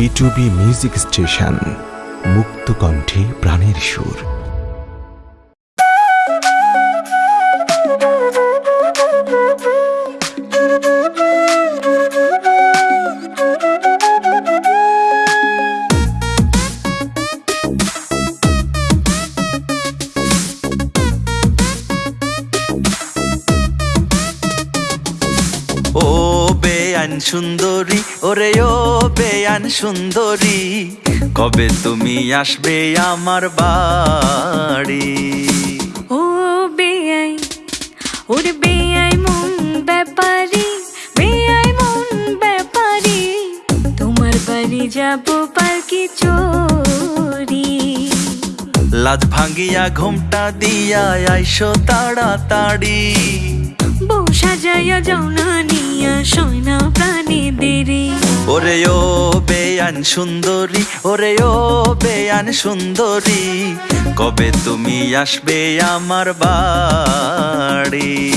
বিটুবি music station মুক্ত কণ্ঠে প্রাণের সুর বেআইন সুন্দরী ওরে ও বেয়ান সুন্দরী। কবে তুমি আসবে আমার বাড়ি? ও বেয়াই ওর বেআই মন ব্যাপারি বেআই মন ব্যাপারি। তোমার বাড়ি যাব পালকি চোরি লাজ ভাঙ্গিয়া ঘুমটা দিয়া আইসো তাড়াতাড়ি। বউ সাজাইয়া যাও না নিয়া সয়না প্রাণী দেরি। ওরে ও বেয়ান সুন্দরী, ওরে ও বেয়ান সুন্দরী, কবে তুমি আসবে আমার বাড়ি?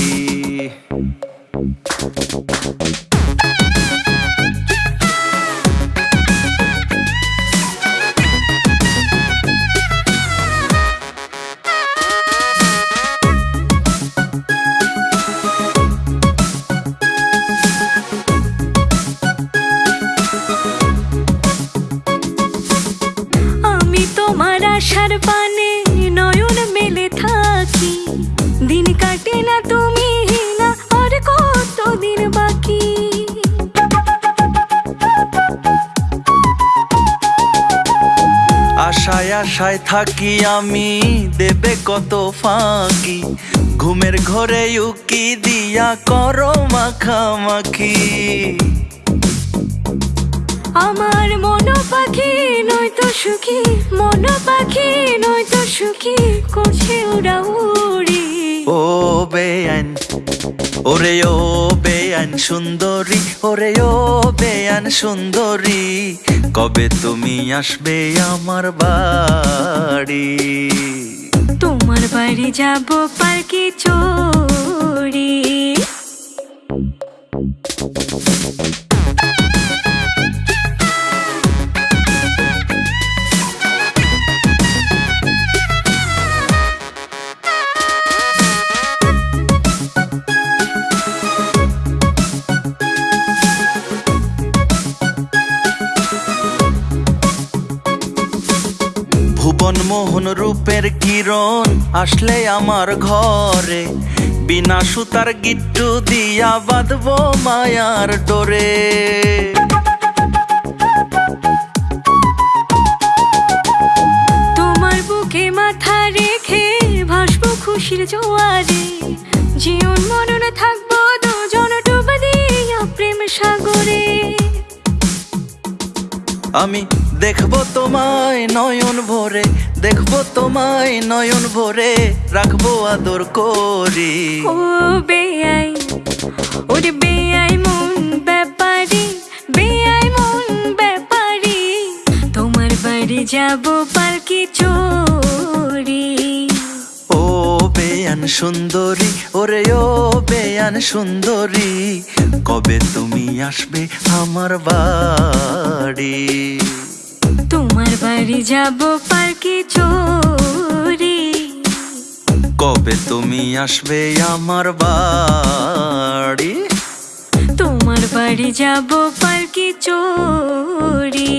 আশার পানে নয়ন মেলে থাকি। দিন কাটে না তুমি না আর কত দিন বাকি? আশায় আশায় থাকি আমি দেবে কত ফাঁকি। ঘুমের ঘরে উকি দিয়া করো মাখামাখি। আমার মন নয়তো সুখী মন পাখি নয়তো সুখী করছে ওরা উড়ি। ও বেআইন ওরে ও বেআইন সুন্দরী ওরে ও বেআইন সুন্দরী কবে তুমি আসবে আমার বাড়ি? তোমার বাড়ি যাব পার্কে চোরি ভুবন মোহন রূপের কিরণ আসলে আমার ঘরে। বিনা সুতার গিট্টু দিয়া বাঁধবো মায়ার ডোরে। তোমার বুকে মাথা রেখে ভাসবো খুশির জোয়ারে। জীবন মরণ থাকব দুজন ডুবে দিয়া প্রেম সাগরে। আমি দেখব তোমায় নয়ন ভরে দেখব তোমায় নয়ন ভরে রাখব আদর করি। ও বেআই ওরে বেআই মন ব্যাপারি বেআই মন ব্যাপারি তোমার বাড়ি যাব পালকি চোরি ও বেয়ান সুন্দরী ওরে ও বেয়ান সুন্দরী কবে তুমি আসবে আমার বাড়ি? তোমার বাড়ি যাব পার্কে চোরে কবে তুমি আসবে আমার বাড়ি? তোমার বাড়ি যাব পার্কে চোরে